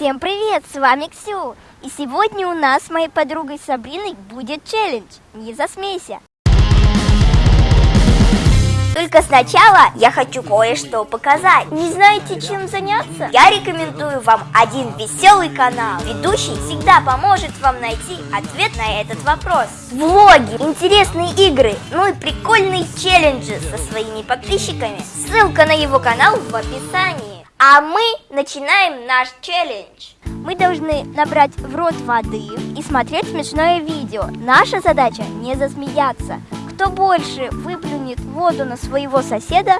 Всем привет, с вами Ксю. И сегодня у нас с моей подругой Сабриной будет челлендж. Не засмейся. Только сначала я хочу кое-что показать. Не знаете, чем заняться? Я рекомендую вам один веселый канал. Ведущий всегда поможет вам найти ответ на этот вопрос. Влоги, интересные игры, ну и прикольные челленджи со своими подписчиками. Ссылка на его канал в описании. А мы начинаем наш челлендж. Мы должны набрать в рот воды и смотреть смешное видео. Наша задача не засмеяться. Кто больше выплюнет воду на своего соседа,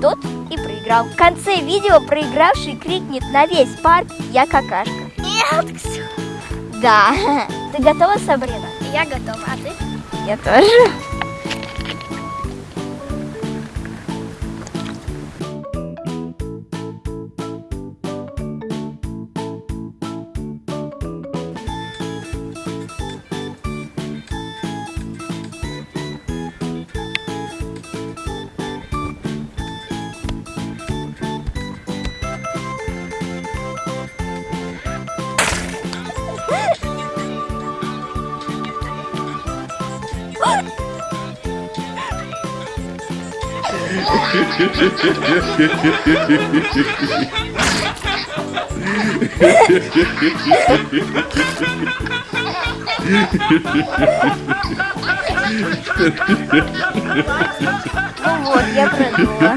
тот и проиграл. В конце видео проигравший крикнет на весь парк «Я какашка». Нет, Ксю. Да. Ты готова, Сабрина? Я готова, а ты? Я тоже. Ну вот, я продула.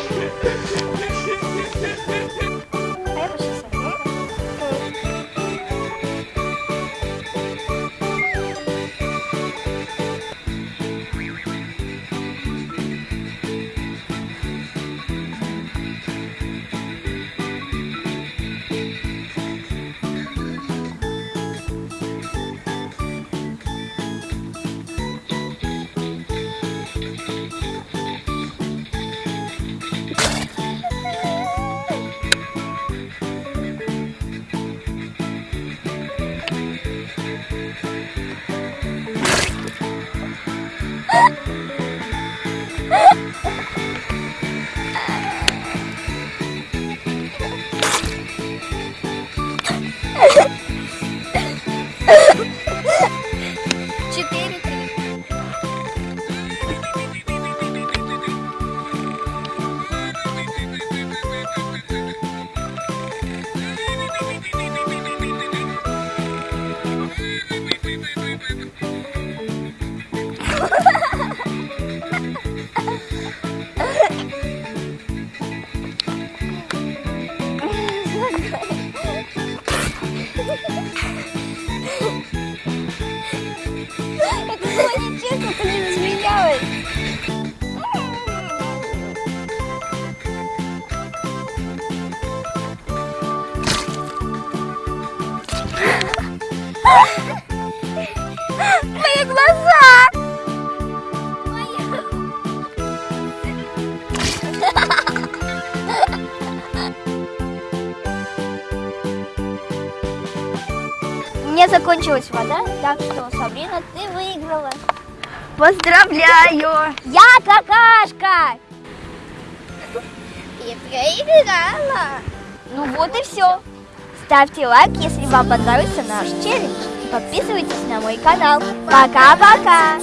Ha ha ha! было нечестно, ты не засмеялась. Мои Меня закончилась вода, так что, Сабрина, ты выиграла. Поздравляю! Я какашка! Я проиграла. Ну вот и все. Ставьте лайк, если вам понравился наш челлендж. И подписывайтесь на мой канал. Пока-пока!